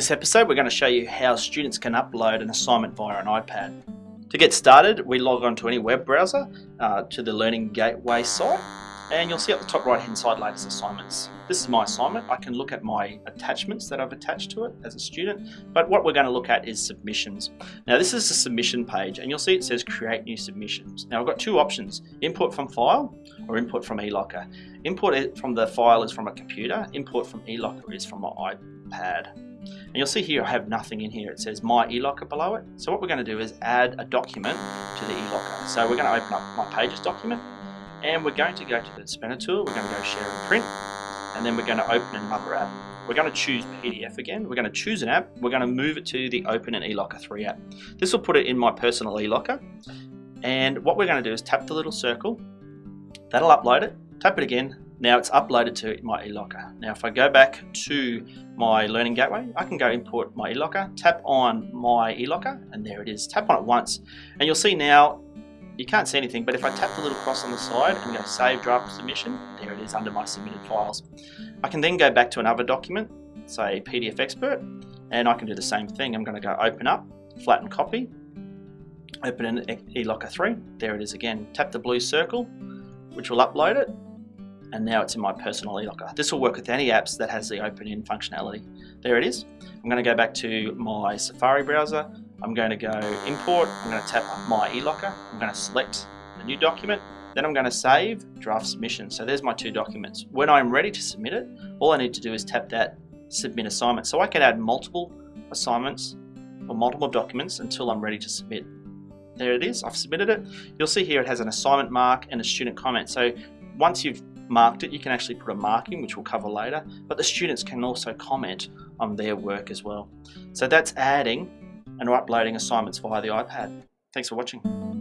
this episode we're going to show you how students can upload an assignment via an iPad. To get started we log on to any web browser uh, to the Learning Gateway site and you'll see at the top right hand side latest assignments. This is my assignment. I can look at my attachments that I've attached to it as a student, but what we're going to look at is submissions. Now this is the submission page and you'll see it says create new submissions. Now I've got two options, input from file or input from eLocker. Input from the file is from a computer, input from eLocker is from my iPad. And you'll see here I have nothing in here. It says my eLocker below it. So what we're going to do is add a document to the eLocker. So we're going to open up my Pages document and we're going to go to the spanner tool, we're going to go share and print, and then we're going to open another app. We're going to choose PDF again, we're going to choose an app, we're going to move it to the Open and eLocker 3 app. This will put it in my personal eLocker, and what we're going to do is tap the little circle, that'll upload it, tap it again, now it's uploaded to my eLocker. Now if I go back to my Learning Gateway, I can go import my eLocker, tap on my eLocker, and there it is. Tap on it once, and you'll see now you can't see anything, but if I tap the little cross on the side and go Save Draft Submission, there it is under my submitted files. I can then go back to another document, say PDF Expert, and I can do the same thing. I'm going to go Open Up, Flatten Copy, open in eLocker 3, there it is again. Tap the blue circle, which will upload it, and now it's in my personal eLocker. This will work with any apps that has the open in functionality. There it is. I'm going to go back to my Safari browser. I'm going to go import. I'm going to tap my eLocker. I'm going to select the new document. Then I'm going to save draft submission. So there's my two documents. When I'm ready to submit it, all I need to do is tap that submit assignment. So I can add multiple assignments or multiple documents until I'm ready to submit. There it is, I've submitted it. You'll see here it has an assignment mark and a student comment. So once you've marked it, you can actually put a marking, which we'll cover later, but the students can also comment on their work as well. So that's adding and uploading assignments via the iPad. Thanks for watching.